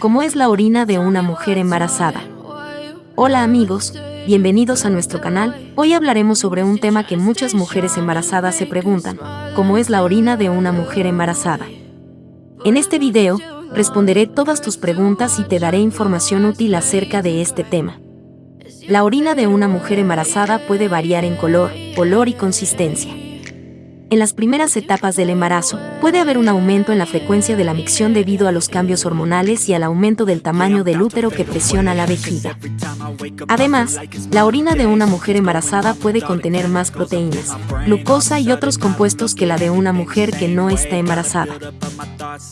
¿Cómo es la orina de una mujer embarazada? Hola amigos, bienvenidos a nuestro canal. Hoy hablaremos sobre un tema que muchas mujeres embarazadas se preguntan, ¿cómo es la orina de una mujer embarazada? En este video, responderé todas tus preguntas y te daré información útil acerca de este tema. La orina de una mujer embarazada puede variar en color, olor y consistencia. En las primeras etapas del embarazo, puede haber un aumento en la frecuencia de la micción debido a los cambios hormonales y al aumento del tamaño del útero que presiona la vejiga. Además, la orina de una mujer embarazada puede contener más proteínas, glucosa y otros compuestos que la de una mujer que no está embarazada.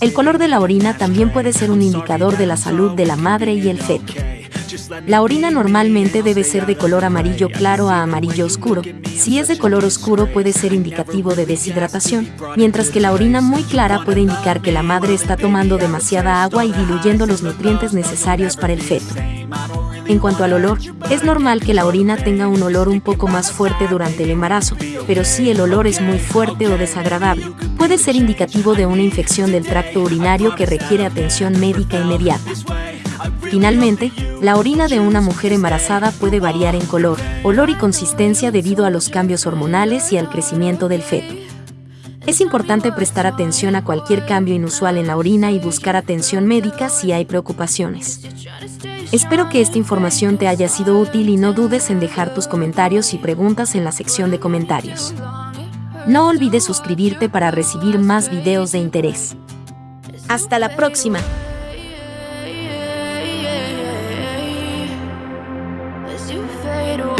El color de la orina también puede ser un indicador de la salud de la madre y el feto. La orina normalmente debe ser de color amarillo claro a amarillo oscuro. Si es de color oscuro puede ser indicativo de deshidratación, mientras que la orina muy clara puede indicar que la madre está tomando demasiada agua y diluyendo los nutrientes necesarios para el feto. En cuanto al olor, es normal que la orina tenga un olor un poco más fuerte durante el embarazo, pero si el olor es muy fuerte o desagradable, puede ser indicativo de una infección del tracto urinario que requiere atención médica inmediata. Finalmente, la orina de una mujer embarazada puede variar en color, olor y consistencia debido a los cambios hormonales y al crecimiento del feto. Es importante prestar atención a cualquier cambio inusual en la orina y buscar atención médica si hay preocupaciones. Espero que esta información te haya sido útil y no dudes en dejar tus comentarios y preguntas en la sección de comentarios. No olvides suscribirte para recibir más videos de interés. Hasta la próxima. fade away.